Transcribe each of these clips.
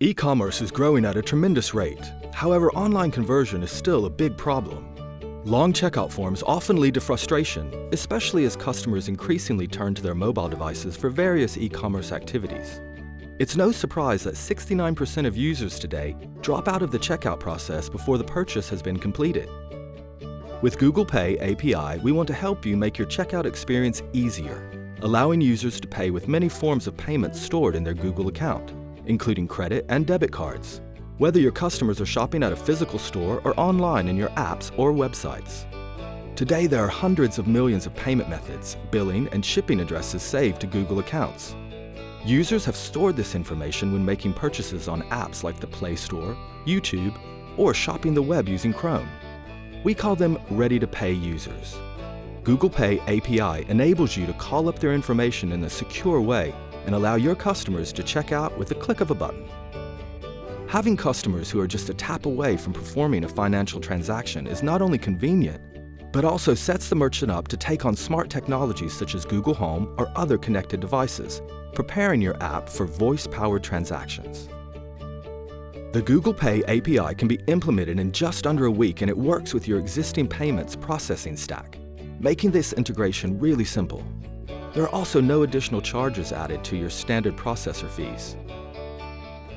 E-commerce is growing at a tremendous rate. However, online conversion is still a big problem. Long checkout forms often lead to frustration, especially as customers increasingly turn to their mobile devices for various e-commerce activities. It's no surprise that 69% of users today drop out of the checkout process before the purchase has been completed. With Google Pay API, we want to help you make your checkout experience easier, allowing users to pay with many forms of payments stored in their Google account including credit and debit cards, whether your customers are shopping at a physical store or online in your apps or websites. Today, there are hundreds of millions of payment methods, billing, and shipping addresses saved to Google accounts. Users have stored this information when making purchases on apps like the Play Store, YouTube, or shopping the web using Chrome. We call them ready-to-pay users. Google Pay API enables you to call up their information in a secure way and allow your customers to check out with the click of a button. Having customers who are just a tap away from performing a financial transaction is not only convenient, but also sets the merchant up to take on smart technologies such as Google Home or other connected devices, preparing your app for voice-powered transactions. The Google Pay API can be implemented in just under a week and it works with your existing payments processing stack, making this integration really simple. There are also no additional charges added to your standard processor fees.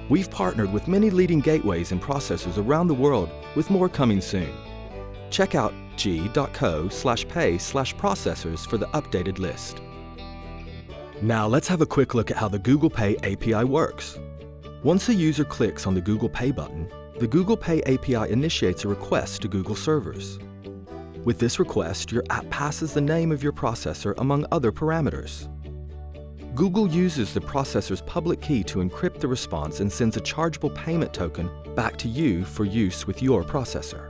We've partnered with many leading gateways and processors around the world, with more coming soon. Check out g.co slash pay slash processors for the updated list. Now let's have a quick look at how the Google Pay API works. Once a user clicks on the Google Pay button, the Google Pay API initiates a request to Google servers. With this request, your app passes the name of your processor among other parameters. Google uses the processor's public key to encrypt the response and sends a chargeable payment token back to you for use with your processor.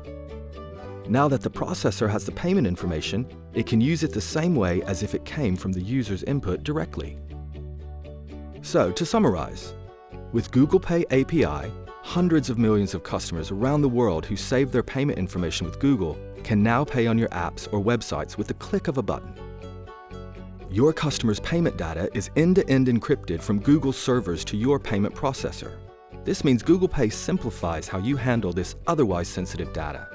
Now that the processor has the payment information, it can use it the same way as if it came from the user's input directly. So, to summarize, with Google Pay API, hundreds of millions of customers around the world who save their payment information with Google can now pay on your apps or websites with the click of a button. Your customer's payment data is end-to-end -end encrypted from Google's servers to your payment processor. This means Google Pay simplifies how you handle this otherwise sensitive data.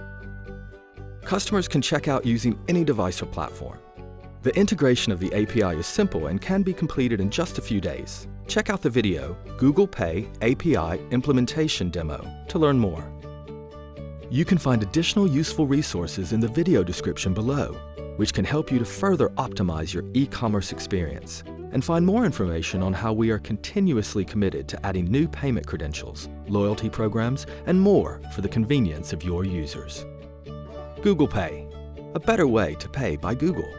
Customers can check out using any device or platform. The integration of the API is simple and can be completed in just a few days. Check out the video, Google Pay API Implementation Demo, to learn more. You can find additional useful resources in the video description below, which can help you to further optimize your e-commerce experience and find more information on how we are continuously committed to adding new payment credentials, loyalty programs, and more for the convenience of your users. Google Pay, a better way to pay by Google.